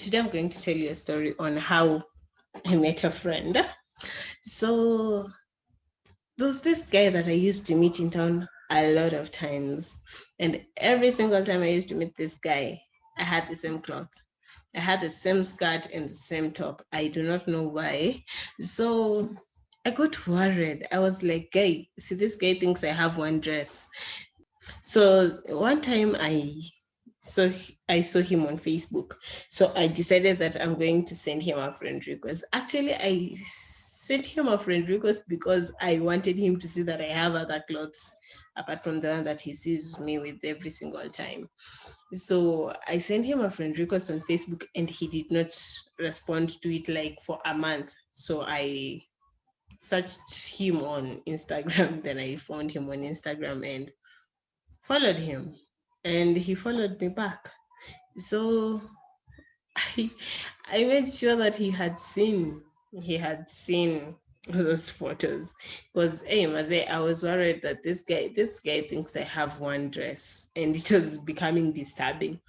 today I'm going to tell you a story on how I met a friend. So there's this guy that I used to meet in town a lot of times. And every single time I used to meet this guy, I had the same cloth. I had the same skirt and the same top. I do not know why. So I got worried. I was like, guy, see, this guy thinks I have one dress. So one time I saw I saw him on Facebook. So I decided that I'm going to send him a friend request. Actually, I sent him a friend request because I wanted him to see that I have other clothes apart from the one that he sees me with every single time. So I sent him a friend request on Facebook and he did not respond to it like for a month. So I searched him on Instagram, then I found him on Instagram and followed him and he followed me back. So I I made sure that he had seen he had seen those photos because hey Maze, I was worried that this guy this guy thinks I have one dress and it was becoming disturbing.